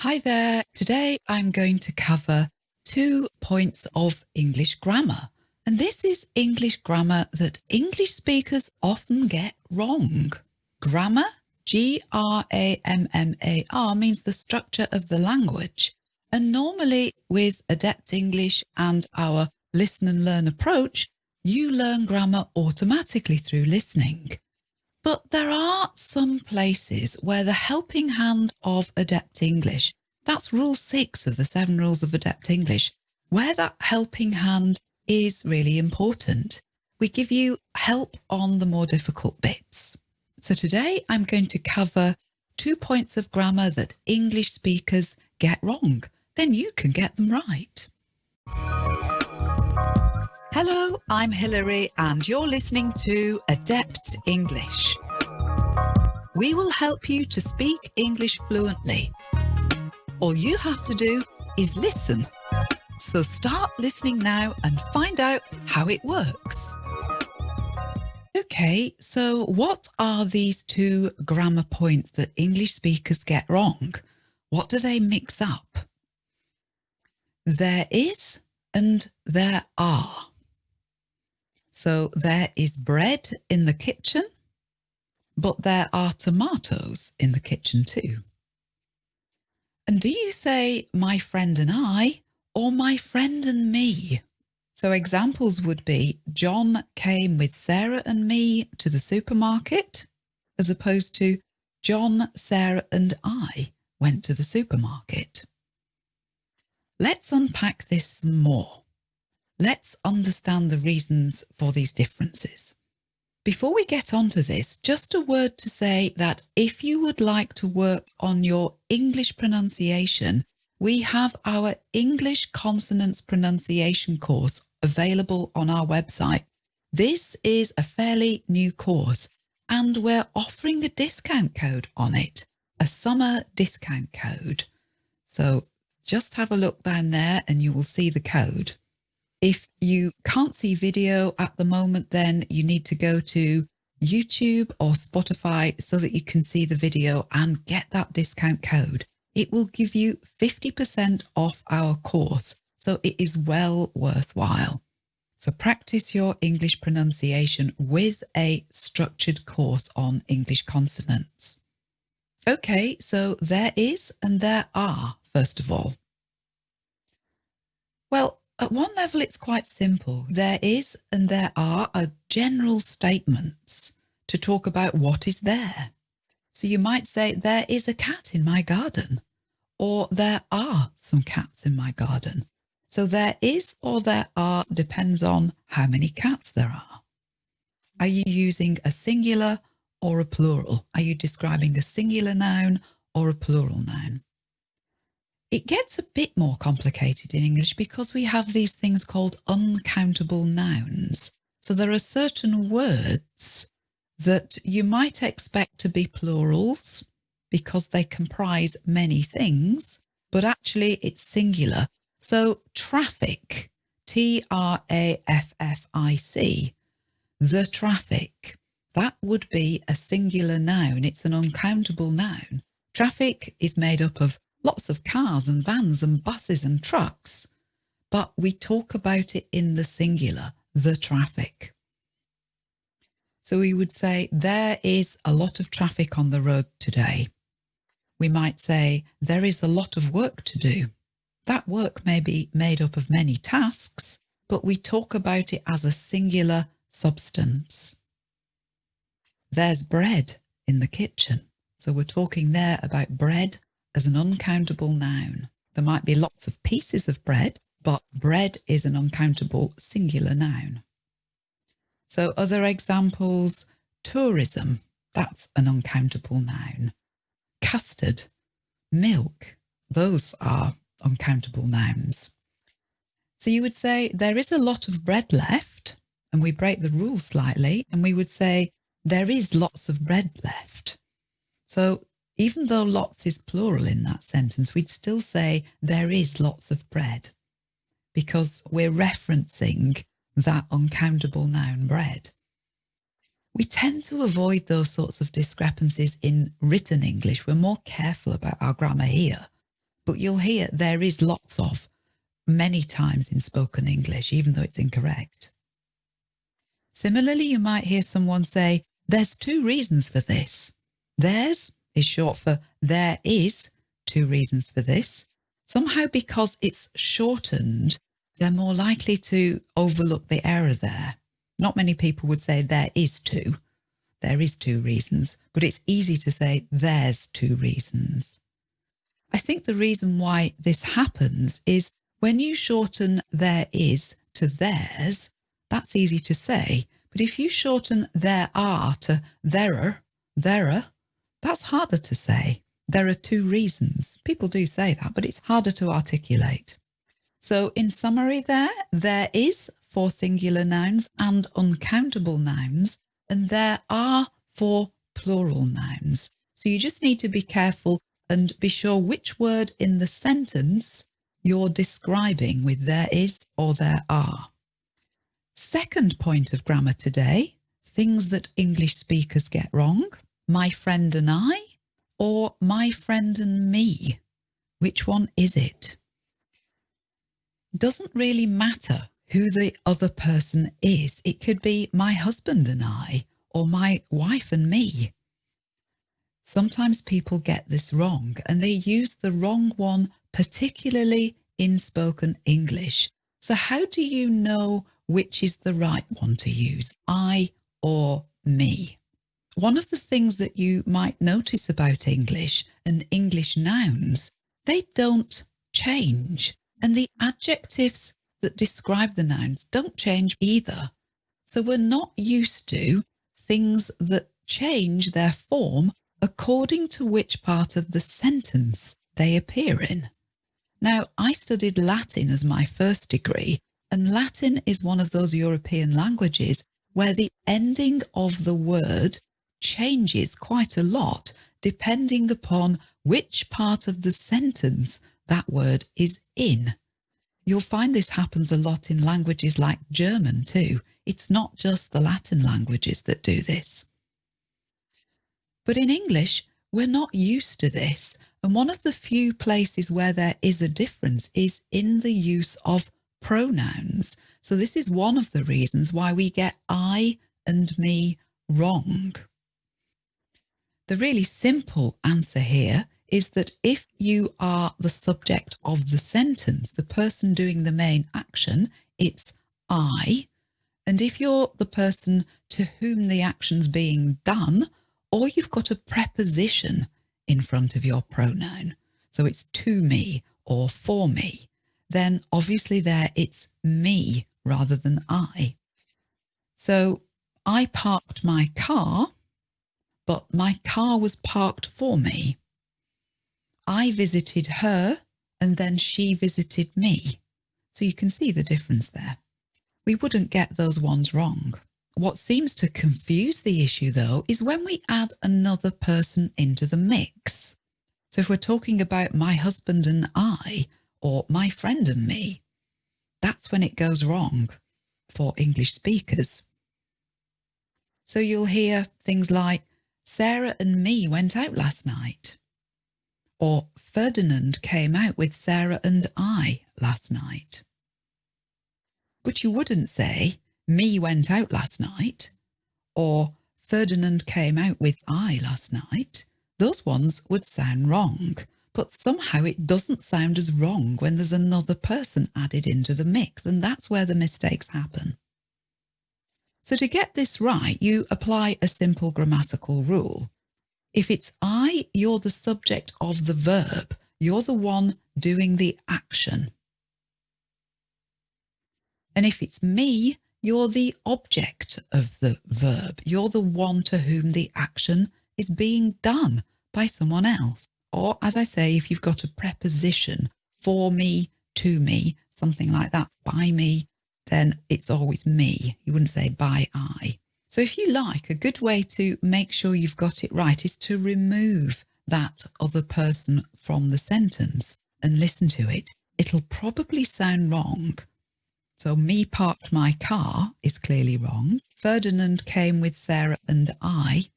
Hi there. Today I'm going to cover two points of English grammar. And this is English grammar that English speakers often get wrong. Grammar, G-R-A-M-M-A-R, means the structure of the language. And normally with Adept English and our listen and learn approach, you learn grammar automatically through listening. But there are some places where the helping hand of Adept English, that's rule six of the seven rules of Adept English, where that helping hand is really important. We give you help on the more difficult bits. So today I'm going to cover two points of grammar that English speakers get wrong. Then you can get them right. Hello, I'm Hilary and you're listening to Adept English. We will help you to speak English fluently. All you have to do is listen. So start listening now and find out how it works. Okay, so what are these two grammar points that English speakers get wrong? What do they mix up? There is and there are. So there is bread in the kitchen, but there are tomatoes in the kitchen too. And do you say my friend and I or my friend and me? So examples would be John came with Sarah and me to the supermarket as opposed to John, Sarah and I went to the supermarket. Let's unpack this more. Let's understand the reasons for these differences. Before we get onto this, just a word to say that if you would like to work on your English pronunciation, we have our English consonants pronunciation course available on our website. This is a fairly new course and we're offering a discount code on it, a summer discount code. So just have a look down there and you will see the code. If you can't see video at the moment, then you need to go to YouTube or Spotify so that you can see the video and get that discount code. It will give you 50% off our course, so it is well worthwhile. So practice your English pronunciation with a structured course on English consonants. Okay, so there is and there are, first of all. Well, at one level, it's quite simple. There is and there are a general statements to talk about what is there. So you might say, there is a cat in my garden, or there are some cats in my garden. So there is or there are depends on how many cats there are. Are you using a singular or a plural? Are you describing a singular noun or a plural noun? It gets a bit more complicated in English because we have these things called uncountable nouns. So there are certain words that you might expect to be plurals because they comprise many things, but actually it's singular. So traffic, T-R-A-F-F-I-C, the traffic, that would be a singular noun. It's an uncountable noun. Traffic is made up of lots of cars and vans and buses and trucks, but we talk about it in the singular, the traffic. So we would say there is a lot of traffic on the road today. We might say there is a lot of work to do. That work may be made up of many tasks, but we talk about it as a singular substance. There's bread in the kitchen. So we're talking there about bread as an uncountable noun. There might be lots of pieces of bread, but bread is an uncountable singular noun. So other examples, tourism, that's an uncountable noun. Custard, milk, those are uncountable nouns. So you would say there is a lot of bread left, and we break the rule slightly, and we would say there is lots of bread left. So even though lots is plural in that sentence, we'd still say there is lots of bread because we're referencing that uncountable noun bread. We tend to avoid those sorts of discrepancies in written English. We're more careful about our grammar here. but you'll hear there is lots of many times in spoken English, even though it's incorrect. Similarly, you might hear someone say, there's two reasons for this. There's is short for there is two reasons for this. Somehow because it's shortened, they're more likely to overlook the error there. Not many people would say there is two. There is two reasons, but it's easy to say there's two reasons. I think the reason why this happens is when you shorten there is to theirs, that's easy to say. But if you shorten there are to there're, there're, that's harder to say. There are two reasons. People do say that, but it's harder to articulate. So in summary there, there is for singular nouns and uncountable nouns, and there are for plural nouns. So you just need to be careful and be sure which word in the sentence you're describing with there is or there are. Second point of grammar today, things that English speakers get wrong, my friend and I or my friend and me. Which one is it? Doesn't really matter who the other person is. It could be my husband and I or my wife and me. Sometimes people get this wrong and they use the wrong one, particularly in spoken English. So how do you know which is the right one to use, I or me? One of the things that you might notice about English and English nouns, they don't change. And the adjectives that describe the nouns don't change either. So we're not used to things that change their form according to which part of the sentence they appear in. Now, I studied Latin as my first degree, and Latin is one of those European languages where the ending of the word changes quite a lot depending upon which part of the sentence that word is in. You'll find this happens a lot in languages like German too. It's not just the Latin languages that do this. But in English, we're not used to this. And one of the few places where there is a difference is in the use of pronouns. So this is one of the reasons why we get I and me wrong. The really simple answer here is that if you are the subject of the sentence, the person doing the main action, it's I. And if you're the person to whom the action's being done, or you've got a preposition in front of your pronoun, so it's to me or for me, then obviously there it's me rather than I. So I parked my car, but my car was parked for me. I visited her and then she visited me. So you can see the difference there. We wouldn't get those ones wrong. What seems to confuse the issue though is when we add another person into the mix. So if we're talking about my husband and I or my friend and me, that's when it goes wrong for English speakers. So you'll hear things like, Sarah and me went out last night or Ferdinand came out with Sarah and I last night. But you wouldn't say, me went out last night, or Ferdinand came out with I last night. Those ones would sound wrong, but somehow it doesn't sound as wrong when there's another person added into the mix, and that's where the mistakes happen. So to get this right, you apply a simple grammatical rule. If it's I, you're the subject of the verb. You're the one doing the action. And if it's me, you're the object of the verb. You're the one to whom the action is being done by someone else. Or as I say, if you've got a preposition for me, to me, something like that, by me, then it's always me. You wouldn't say by I. So if you like, a good way to make sure you've got it right is to remove that other person from the sentence and listen to it. It'll probably sound wrong. So me parked my car is clearly wrong. Ferdinand came with Sarah and I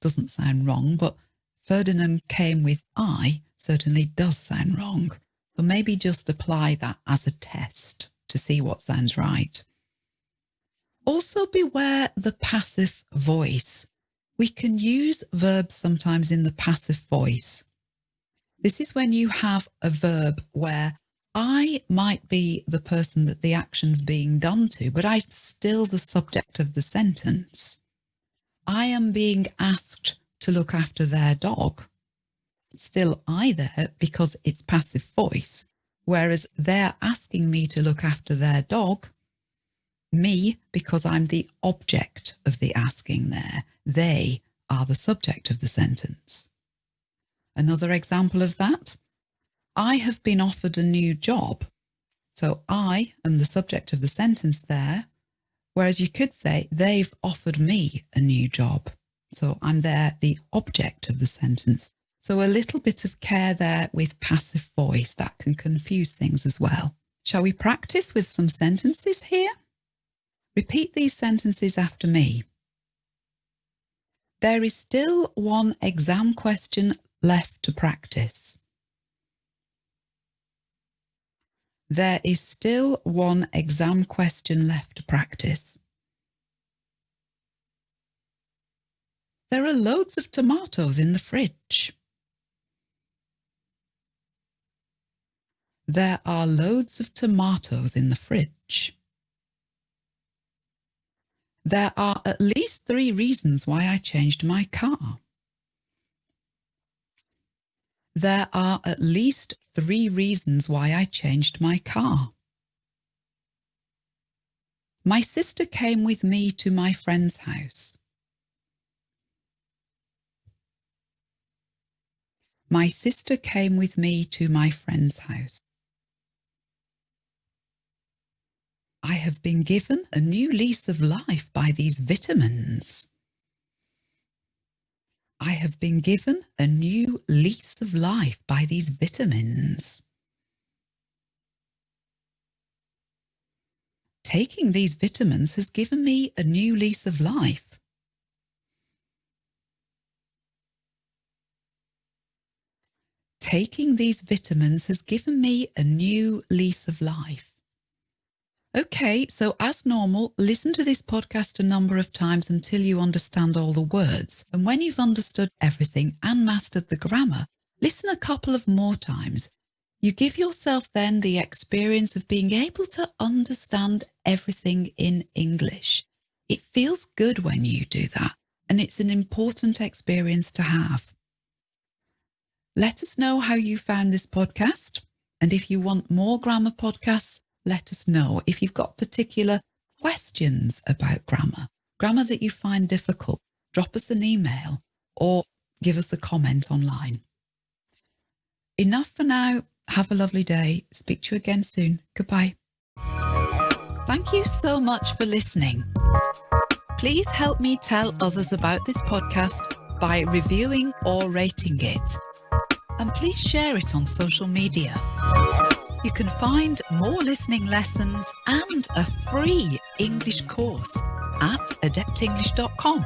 doesn't sound wrong, but Ferdinand came with I certainly does sound wrong. So maybe just apply that as a test to see what sounds right. Also beware the passive voice. We can use verbs sometimes in the passive voice. This is when you have a verb where I might be the person that the action's being done to, but I'm still the subject of the sentence. I am being asked to look after their dog. Still I there because it's passive voice, whereas they're asking me to look after their dog, me because I'm the object of the asking there. They are the subject of the sentence. Another example of that, I have been offered a new job. So I am the subject of the sentence there, whereas you could say they've offered me a new job. So I'm there, the object of the sentence. So a little bit of care there with passive voice that can confuse things as well. Shall we practice with some sentences here? Repeat these sentences after me. There is still one exam question left to practice. There is still one exam question left to practice. There are loads of tomatoes in the fridge. There are loads of tomatoes in the fridge. There are at least three reasons why I changed my car. There are at least three reasons why I changed my car. My sister came with me to my friend's house. My sister came with me to my friend's house. I have been given a new lease of life by these vitamins. I have been given a new lease of life by these vitamins. Taking these vitamins has given me a new lease of life. Taking these vitamins has given me a new lease of life. Okay, so as normal, listen to this podcast a number of times until you understand all the words. And when you've understood everything and mastered the grammar, listen a couple of more times. You give yourself then the experience of being able to understand everything in English. It feels good when you do that, and it's an important experience to have. Let us know how you found this podcast. And if you want more grammar podcasts, let us know if you've got particular questions about grammar, grammar that you find difficult, drop us an email or give us a comment online. Enough for now. Have a lovely day. Speak to you again soon. Goodbye. Thank you so much for listening. Please help me tell others about this podcast by reviewing or rating it. And please share it on social media. You can find more listening lessons and a free English course at adeptenglish.com.